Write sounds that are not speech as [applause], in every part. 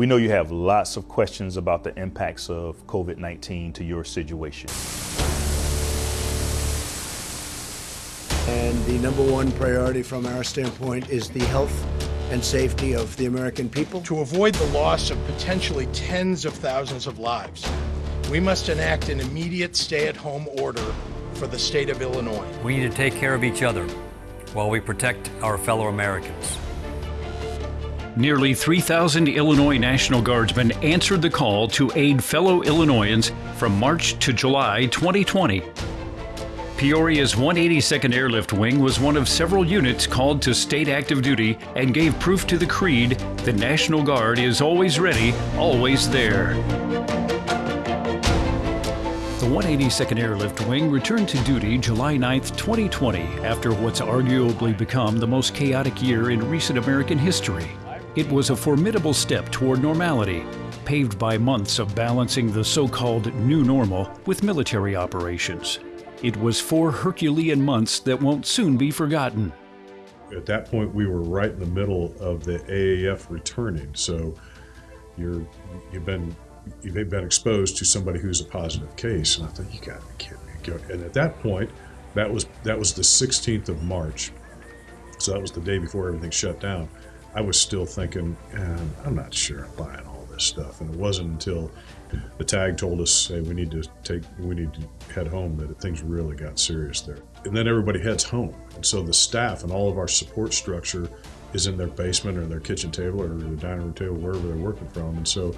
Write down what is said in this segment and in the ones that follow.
We know you have lots of questions about the impacts of COVID-19 to your situation. And the number one priority from our standpoint is the health and safety of the American people. To avoid the loss of potentially tens of thousands of lives, we must enact an immediate stay-at-home order for the state of Illinois. We need to take care of each other while we protect our fellow Americans. Nearly 3,000 Illinois National Guardsmen answered the call to aid fellow Illinoisans from March to July 2020. Peoria's 182nd Airlift Wing was one of several units called to state active duty and gave proof to the creed the National Guard is always ready, always there. The 182nd Airlift Wing returned to duty July 9, 2020, after what's arguably become the most chaotic year in recent American history. It was a formidable step toward normality, paved by months of balancing the so-called new normal with military operations. It was four Herculean months that won't soon be forgotten. At that point, we were right in the middle of the AAF returning, so you're you've been you've been exposed to somebody who's a positive case, and I thought you got to be kidding me. And at that point, that was that was the 16th of March, so that was the day before everything shut down. I was still thinking, and I'm not sure I'm buying all this stuff. And it wasn't until the tag told us, hey, we need to take, we need to head home that things really got serious there. And then everybody heads home. And so the staff and all of our support structure is in their basement or their kitchen table or their dining room table, wherever they're working from. And so,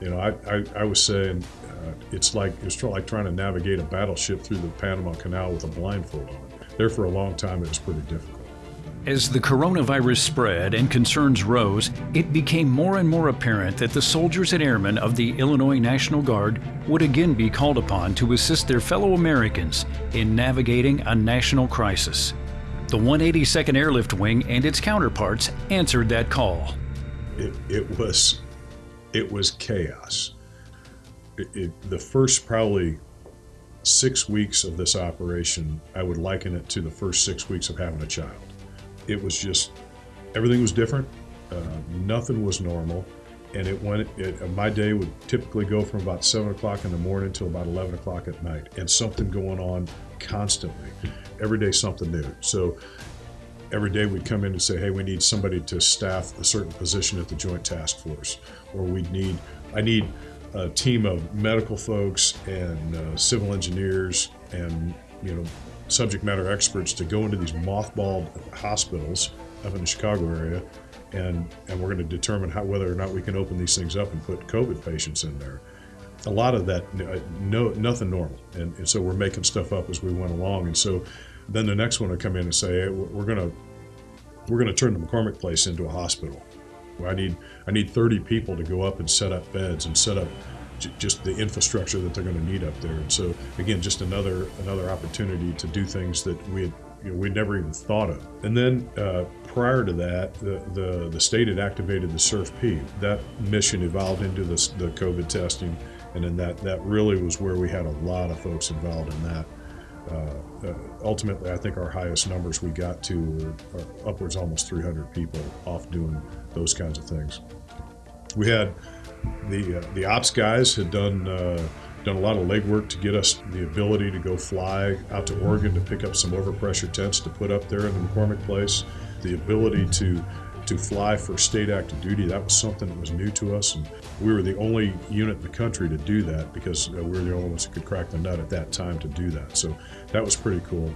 you know, I, I, I was saying uh, it's like it's like trying to navigate a battleship through the Panama Canal with a blindfold on. There for a long time, it was pretty difficult. As the coronavirus spread and concerns rose, it became more and more apparent that the soldiers and airmen of the Illinois National Guard would again be called upon to assist their fellow Americans in navigating a national crisis. The 182nd Airlift Wing and its counterparts answered that call. It, it was, it was chaos. It, it, the first probably six weeks of this operation, I would liken it to the first six weeks of having a child it was just everything was different. Uh, nothing was normal, and it went. It, uh, my day would typically go from about seven o'clock in the morning till about eleven o'clock at night, and something going on constantly. Every day, something new. So every day we'd come in and say, "Hey, we need somebody to staff a certain position at the Joint Task Force," or we'd need. I need a team of medical folks and uh, civil engineers and you know subject matter experts to go into these mothballed hospitals up in the Chicago area, and and we're going to determine how whether or not we can open these things up and put COVID patients in there. A lot of that, uh, no, nothing normal, and, and so we're making stuff up as we went along, and so then the next one will come in and say, hey, we're going to we're going to turn the McCormick place into a hospital. I need I need 30 people to go up and set up beds and set up just the infrastructure that they're going to need up there. And so again, just another another opportunity to do things that we had you know, we never even thought of. And then uh, prior to that, the, the, the state had activated the SURF-P. That mission evolved into the, the COVID testing, and then that that really was where we had a lot of folks involved in that. Uh, uh, ultimately, I think our highest numbers we got to were, were upwards almost 300 people off doing those kinds of things. We had the, uh, the ops guys had done, uh, done a lot of legwork to get us the ability to go fly out to Oregon to pick up some overpressure tents to put up there in the McCormick place. The ability to to fly for state active duty, that was something that was new to us. And we were the only unit in the country to do that because uh, we were the only ones that could crack the nut at that time to do that. So that was pretty cool.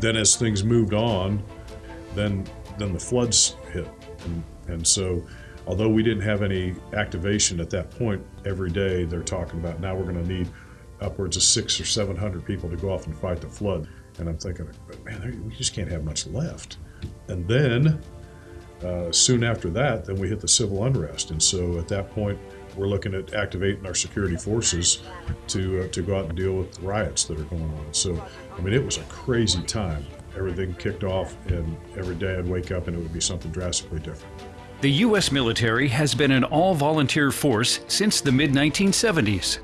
Then as things moved on, then then the floods hit. And, and so although we didn't have any activation at that point every day, they're talking about now we're going to need upwards of six or 700 people to go off and fight the flood. And I'm thinking, man, we just can't have much left. And then uh, soon after that, then we hit the civil unrest. And so at that point, we're looking at activating our security forces to uh, to go out and deal with the riots that are going on. So, I mean, it was a crazy time. Everything kicked off, and every day I'd wake up and it would be something drastically different. The U.S. military has been an all-volunteer force since the mid-1970s.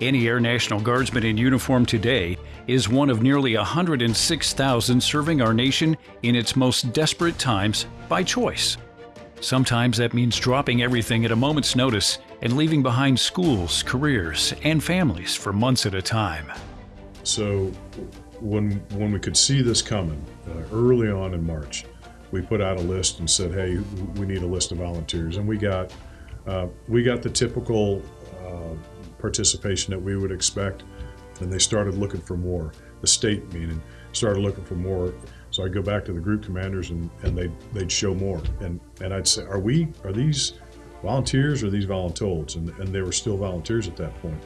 Any Air National Guardsman in uniform today is one of nearly 106,000 serving our nation in its most desperate times by choice. Sometimes that means dropping everything at a moment's notice and leaving behind schools, careers, and families for months at a time. So when when we could see this coming uh, early on in March, we put out a list and said, "Hey, we need a list of volunteers," and we got uh, we got the typical uh, participation that we would expect, and they started looking for more. The state meaning started looking for more. So I'd go back to the group commanders and, and they'd, they'd show more. And, and I'd say, are we, are these volunteers or these voluntold? And, and they were still volunteers at that point.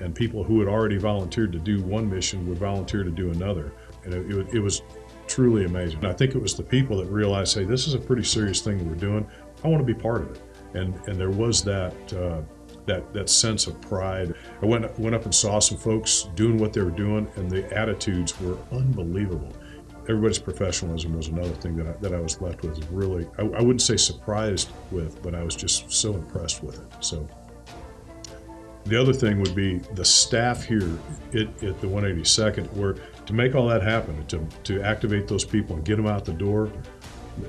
And people who had already volunteered to do one mission would volunteer to do another. And it, it, it was truly amazing. And I think it was the people that realized, hey, this is a pretty serious thing we're doing. I want to be part of it. And, and there was that, uh, that, that sense of pride. I went, went up and saw some folks doing what they were doing, and the attitudes were unbelievable everybody's professionalism was another thing that I, that I was left with. Really, I, I, wouldn't say surprised with, but I was just so impressed with it. So the other thing would be the staff here at, at the 182nd, where to make all that happen, to, to activate those people and get them out the door,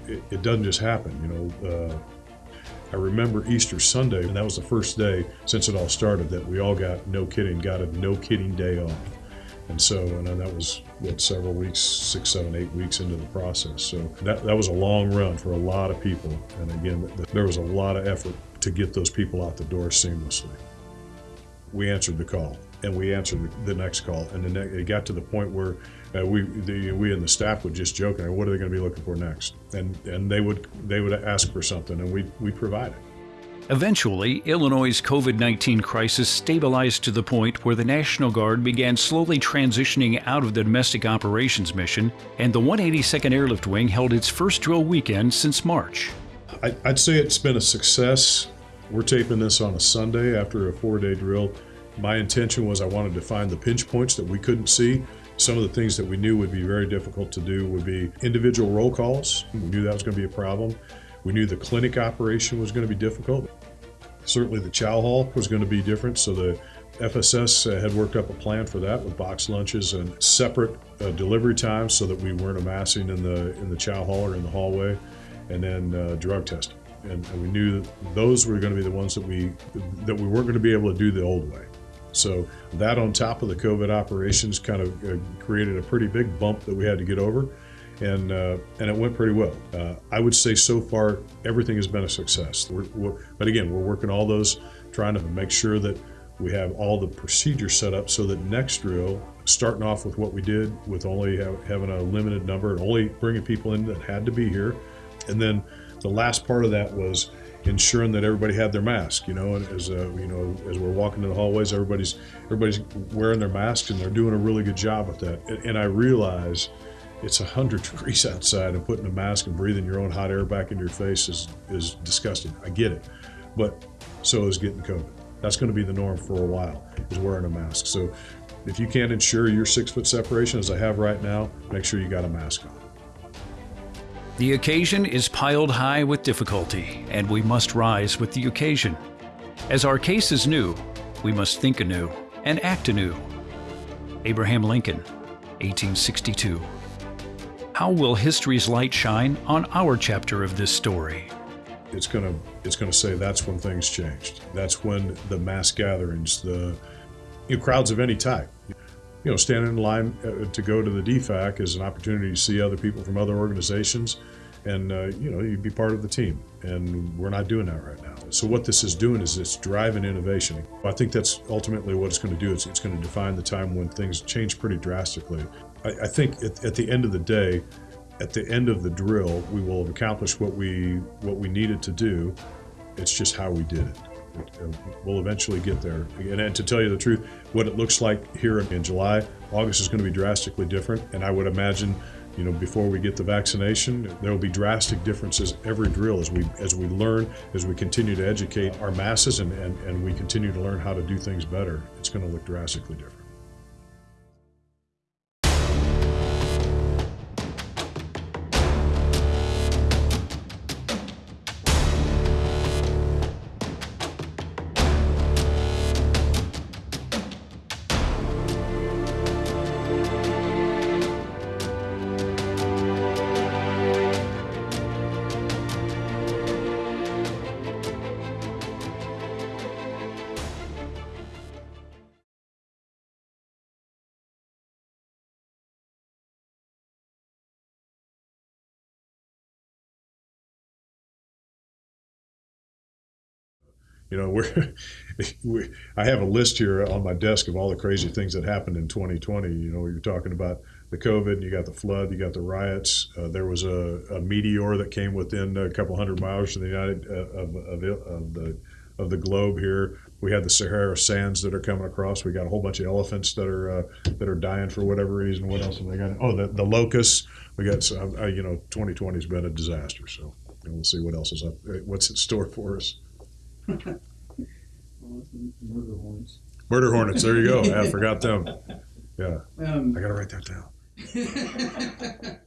it, it doesn't just happen. You know, uh, I remember Easter Sunday, and that was the first day since it all started that we all got no kidding, got a no kidding day off. And so, and that was what several weeks, six, seven, eight weeks into the process. So that, that was a long run for a lot of people. And again, there was a lot of effort to get those people out the door seamlessly. We answered the call and we answered the next call. And then it got to the point where uh, we, the, we and the staff would just joke, what are they going to be looking for next? And, and they would, they would ask for something and we, we provided. Eventually, Illinois' COVID 19 crisis stabilized to the point where the National Guard began slowly transitioning out of the domestic operations mission, and the 182nd Airlift Wing held its first drill weekend since March. I'd say it's been a success. We're taping this on a Sunday after a four day drill. My intention was I wanted to find the pinch points that we couldn't see. Some of the things that we knew would be very difficult to do would be individual roll calls. We knew that was going to be a problem. We knew the clinic operation was going to be difficult. Certainly the chow hall was going to be different, so the FSS uh, had worked up a plan for that with box lunches and separate uh, delivery times so that we weren't amassing in the in the chow hall or in the hallway, and then uh, drug testing. And, and, we knew that those were going to be the ones that we that we weren't going to be able to do the old way. So that on top of the COVID operations kind of uh, created a pretty big bump that we had to get over and uh, and it went pretty well. Uh, I would say so far everything has been a success. We're, we're, but again, we're working all those, trying to make sure that we have all the procedures set up so that next drill, starting off with what we did with only have, having a limited number and only bringing people in that had to be here, and then the last part of that was ensuring that everybody had their mask. You know, as uh, you know, as we're walking in the hallways, everybody's everybody's wearing their masks and they're doing a really good job with that. And, and I realize it's 100 [laughs] degrees outside and putting a mask and breathing your own hot air back into your face is, is disgusting. I get it. But so is getting COVID. That's going to be the norm for a while, is wearing a mask. So if you can't ensure your six foot separation, as I have right now, make sure you got a mask on. The occasion is piled high with difficulty, and we must rise with the occasion. As our case is new, we must think anew and act anew. Abraham Lincoln, 1862. How will history's light shine on our chapter of this story? It's gonna it's gonna say that's when things changed. That's when the mass gatherings, the you know, crowds of any type. You know, standing in line uh, to go to the DFAC is an opportunity to see other people from other organizations, and uh, you know you'd be part of the team. And we're not doing that right now. So what this is doing is it's driving innovation. I think that's ultimately what it's going to do. It's, it's going to define the time when things change pretty drastically. I, I think at, at, the end of the day, at the end of the drill, we will have accomplished what we what we needed to do. It's just how we did it. We'll eventually get there. And, and to tell you the truth, what it looks like here in July, August is going to be drastically different. And I would imagine, you know, before we get the vaccination, there will be drastic differences every drill as we as we learn, as we continue to educate our masses, and, and, and we continue to learn how to do things better. It's going to look drastically different. You know, we're, [laughs] we, I have a list here on my desk of all the crazy things that happened in 2020. You know, you're talking about the COVID, you got the flood, you got the riots. Uh, there was a, a meteor that came within a couple hundred miles of the United uh, of, of, of the of the globe here. We had the Sahara sands that are coming across. We got a whole bunch of elephants that are uh, that are dying for whatever reason. What else have they got? Oh, the, the locusts. We got so, uh, you know, 2020 has been a disaster. So we'll see what else is up. What's in store for us? Murder horns. Murder hornets. There you go. I forgot them. Yeah, Um, I got to write that down. [laughs]